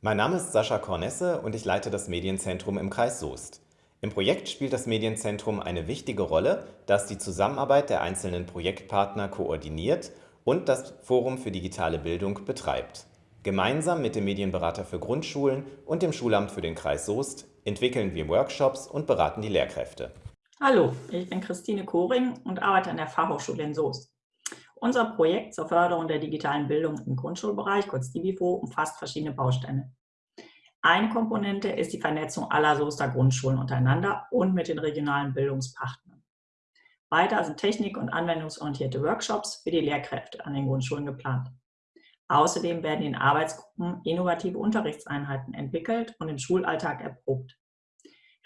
Mein Name ist Sascha Kornesse und ich leite das Medienzentrum im Kreis Soest. Im Projekt spielt das Medienzentrum eine wichtige Rolle, da es die Zusammenarbeit der einzelnen Projektpartner koordiniert und das Forum für digitale Bildung betreibt. Gemeinsam mit dem Medienberater für Grundschulen und dem Schulamt für den Kreis Soest entwickeln wir Workshops und beraten die Lehrkräfte. Hallo, ich bin Christine Koring und arbeite an der Fachhochschule in Soest. Unser Projekt zur Förderung der digitalen Bildung im Grundschulbereich, kurz DIBIFO, umfasst verschiedene Bausteine. Eine Komponente ist die Vernetzung aller Soester Grundschulen untereinander und mit den regionalen Bildungspartnern. Weiter sind technik- und anwendungsorientierte Workshops für die Lehrkräfte an den Grundschulen geplant. Außerdem werden in Arbeitsgruppen innovative Unterrichtseinheiten entwickelt und im Schulalltag erprobt.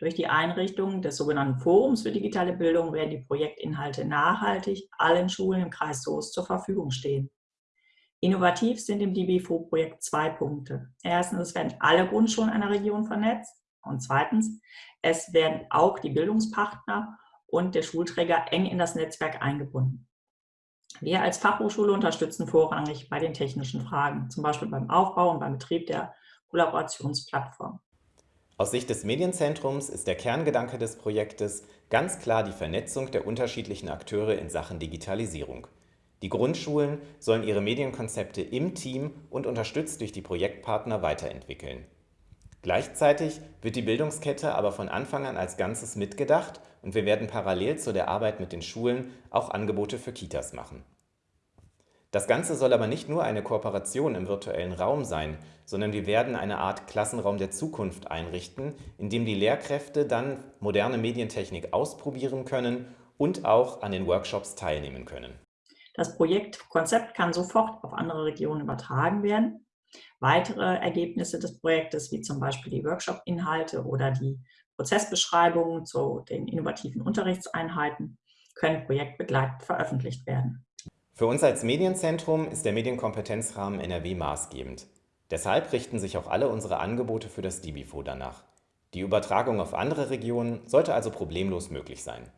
Durch die Einrichtung des sogenannten Forums für digitale Bildung werden die Projektinhalte nachhaltig allen Schulen im Kreis Soest zur Verfügung stehen. Innovativ sind im DBFO-Projekt zwei Punkte. Erstens, es werden alle Grundschulen einer Region vernetzt und zweitens, es werden auch die Bildungspartner und der Schulträger eng in das Netzwerk eingebunden. Wir als Fachhochschule unterstützen vorrangig bei den technischen Fragen, zum Beispiel beim Aufbau und beim Betrieb der Kollaborationsplattform. Aus Sicht des Medienzentrums ist der Kerngedanke des Projektes ganz klar die Vernetzung der unterschiedlichen Akteure in Sachen Digitalisierung. Die Grundschulen sollen ihre Medienkonzepte im Team und unterstützt durch die Projektpartner weiterentwickeln. Gleichzeitig wird die Bildungskette aber von Anfang an als Ganzes mitgedacht und wir werden parallel zu der Arbeit mit den Schulen auch Angebote für Kitas machen. Das Ganze soll aber nicht nur eine Kooperation im virtuellen Raum sein, sondern wir werden eine Art Klassenraum der Zukunft einrichten, in dem die Lehrkräfte dann moderne Medientechnik ausprobieren können und auch an den Workshops teilnehmen können. Das Projektkonzept kann sofort auf andere Regionen übertragen werden. Weitere Ergebnisse des Projektes, wie zum Beispiel die Workshop-Inhalte oder die Prozessbeschreibungen zu den innovativen Unterrichtseinheiten, können projektbegleitend veröffentlicht werden. Für uns als Medienzentrum ist der Medienkompetenzrahmen NRW maßgebend. Deshalb richten sich auch alle unsere Angebote für das DIBIFO danach. Die Übertragung auf andere Regionen sollte also problemlos möglich sein.